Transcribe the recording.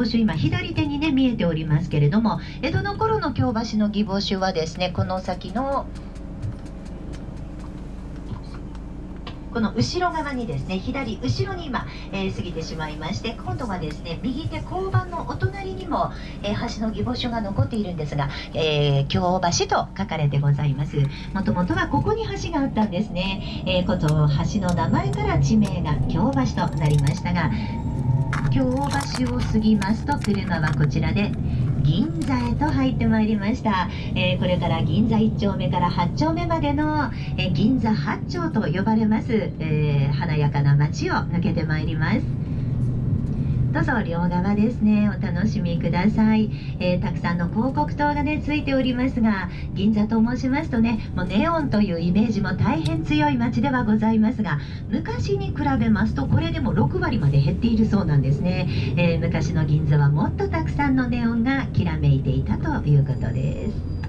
帽子今左手にね見えておりますけれども江戸の頃の京橋の義母酒はですねこの先のこの後ろ側にですね左後ろに今、えー、過ぎてしまいまして今度はですね右手交番のお隣にも、えー、橋の義母所が残っているんですが、えー、京橋と書かれてございます。もともとはここに橋があったんですね、えー、こと橋の名前から地名が京橋となりましたが京橋を過ぎますと車はこちらで銀座へと入ってまいりました、えー、これから銀座1丁目から8丁目までの、えー、銀座8丁と呼ばれます、えー、華やかな街を抜けてまいります。どうぞ両側ですね。お楽しみください、えー、たくさんの広告塔がねついておりますが銀座と申しますとねもうネオンというイメージも大変強い街ではございますが昔に比べますとこれでも6割まで減っているそうなんですね、えー、昔の銀座はもっとたくさんのネオンがきらめいていたということです。